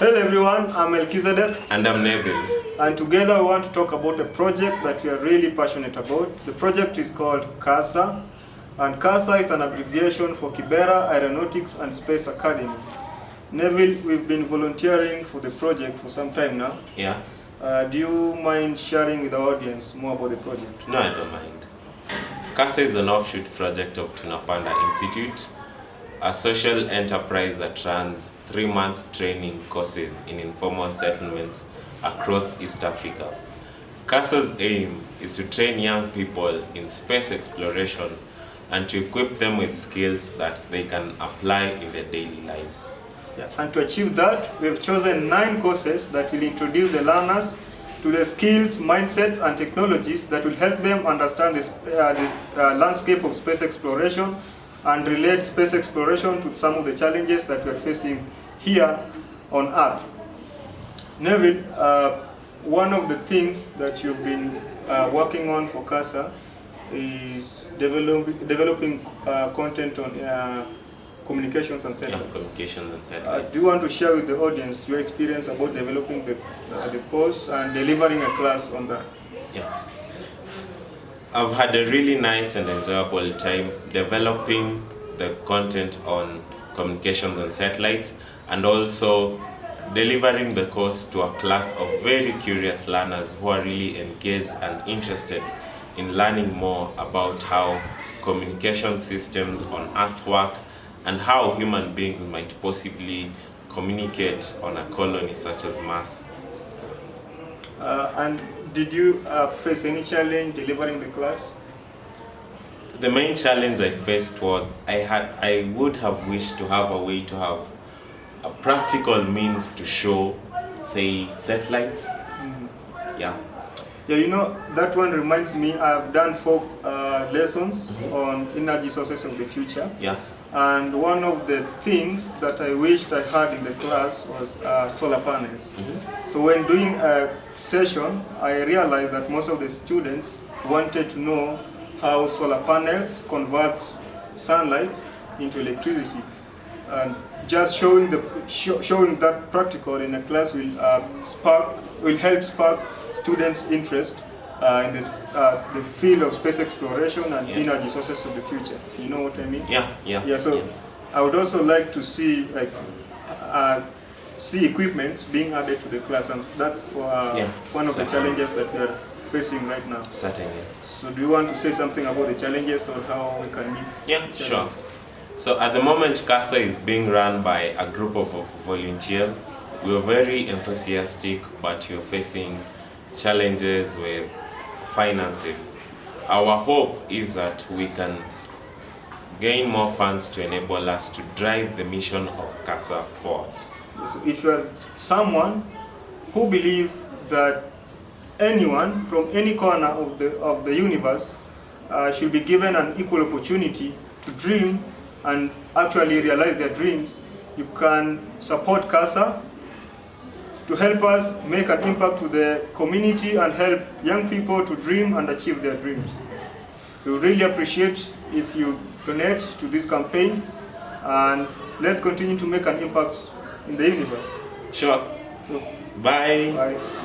Hello everyone, I'm Melchizedek And I'm Neville. and together we want to talk about a project that we are really passionate about. The project is called KASA and KASA is an abbreviation for Kibera Aeronautics and Space Academy. Neville, we've been volunteering for the project for some time now. Yeah? Uh, do you mind sharing with the audience more about the project? No, I don't mind. KASA is an offshoot project of Tunapanda Institute, a social enterprise that runs three-month training courses in informal settlements across East Africa. KASA's aim is to train young people in space exploration and to equip them with skills that they can apply in their daily lives. Yeah. And to achieve that, we have chosen nine courses that will introduce the learners to the skills, mindsets, and technologies that will help them understand the, uh, the uh, landscape of space exploration and relate space exploration to some of the challenges that we are facing here on Earth. Neville, uh, one of the things that you've been uh, working on for KASA is develop, developing uh, content on uh, communications and satellites. Yeah, communications and Uh, satellites. do you want to share with the audience your experience about developing the, uh, the course and delivering a class on that? Yeah. I've had a really nice and enjoyable time developing the content on communications and satellites and also delivering the course to a class of very curious learners who are really engaged and interested in learning more about how communication systems on Earth work and how human beings might possibly communicate on a colony such as Mars. Uh, and did you uh, face any challenge delivering the class? The main challenge I faced was I had I would have wished to have a way to have a practical means to show, say, satellites. Yeah. Yeah, you know, that one reminds me, I've done four uh, lessons on energy sources of the future. Yeah. And one of the things that I wished I had in the class was uh, solar panels. So when doing a session, I realized that most of the students wanted to know how solar panels converts sunlight into electricity. And just showing the sho- showing that practical in a class will uh, spark will help spark students' interest uh, in this, uh, the field of space exploration and Yeah. energy sources of the future. You know what I mean? Yeah. Yeah. Yeah, so I would also like to see like uh, see equipment being added to the class, and that's uh, Yeah, one of the challenges that we are facing right now. Certainly. So, do you want to say something about the challenges or how we can meet? Yeah, the sure. So at the moment, KASA is being run by a group of volunteers. We are very enthusiastic, but we're facing challenges with finances. Our hope is that we can gain more funds to enable us to drive the mission of KASA forward. So if you are someone who believe that anyone from any corner of the of the universe uh, should be given an equal opportunity to dream and actually realize their dreams, you can support KASA to help us make an impact to the community and help young people to dream and achieve their dreams. We would really appreciate if you donate to this campaign and let's continue to make an impact in the universe. Sure. So, Bye. bye.